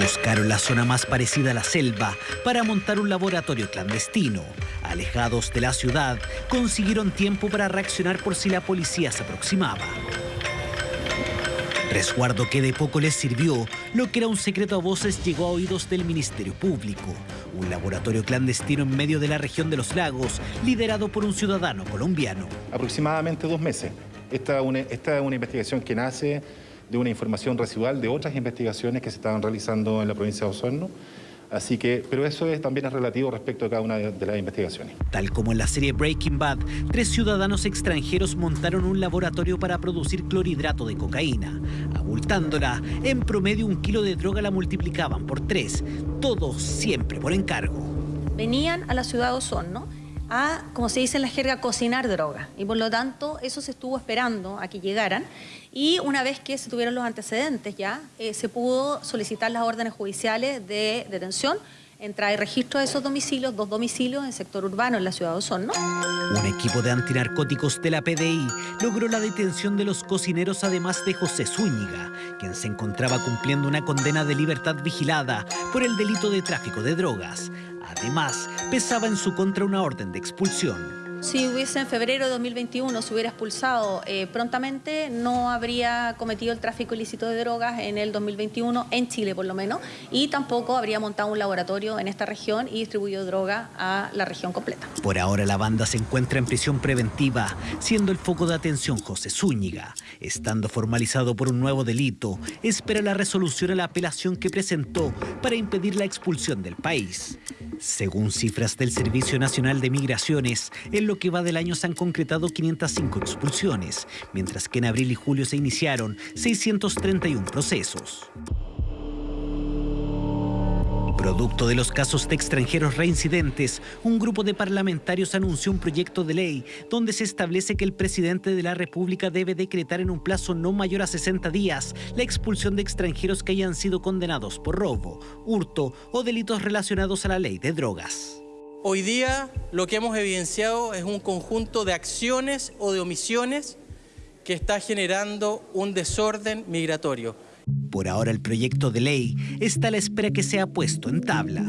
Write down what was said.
Buscaron la zona más parecida a la selva para montar un laboratorio clandestino. Alejados de la ciudad, consiguieron tiempo para reaccionar por si la policía se aproximaba. Resguardo que de poco les sirvió, lo que era un secreto a voces llegó a oídos del Ministerio Público. Un laboratorio clandestino en medio de la región de los lagos, liderado por un ciudadano colombiano. Aproximadamente dos meses. Esta, esta es una investigación que nace de una información residual de otras investigaciones que se estaban realizando en la provincia de Osorno. Así que, pero eso es, también es relativo respecto a cada una de, de, las investigaciones. Tal como en la serie Breaking Bad, tres ciudadanos extranjeros montaron un laboratorio para producir clorhidrato de cocaína. Abultándola, en promedio un kilo de droga la multiplicaban por tres, todos siempre por encargo. Venían a la ciudad de Osorno a, como se dice en la jerga, cocinar droga. Y por lo tanto, eso se estuvo esperando a que llegaran. Y una vez que se tuvieron los antecedentes ya, eh, se pudo solicitar las órdenes judiciales de detención entra y registro de esos domicilios, dos domicilios en el sector urbano en la ciudad de Osorno. Un equipo de antinarcóticos de la PDI logró la detención de los cocineros además de José Zúñiga, quien se encontraba cumpliendo una condena de libertad vigilada por el delito de tráfico de drogas. Además, pesaba en su contra una orden de expulsión. Si hubiese en febrero de 2021 se hubiera expulsado eh, prontamente, no habría cometido el tráfico ilícito de drogas en el 2021, en Chile por lo menos, y tampoco habría montado un laboratorio en esta región y distribuido droga a la región completa. Por ahora la banda se encuentra en prisión preventiva, siendo el foco de atención José Zúñiga. Estando formalizado por un nuevo delito, espera la resolución a la apelación que presentó para impedir la expulsión del país. Según cifras del Servicio Nacional de Migraciones, en que va del año se han concretado 505 expulsiones, mientras que en abril y julio se iniciaron 631 procesos. Producto de los casos de extranjeros reincidentes, un grupo de parlamentarios anunció un proyecto de ley donde se establece que el presidente de la República debe decretar en un plazo no mayor a 60 días la expulsión de extranjeros que hayan sido condenados por robo, hurto o delitos relacionados a la ley de drogas. Hoy día lo que hemos evidenciado es un conjunto de acciones o de omisiones que está generando un desorden migratorio. Por ahora el proyecto de ley está a la espera que sea puesto en tabla.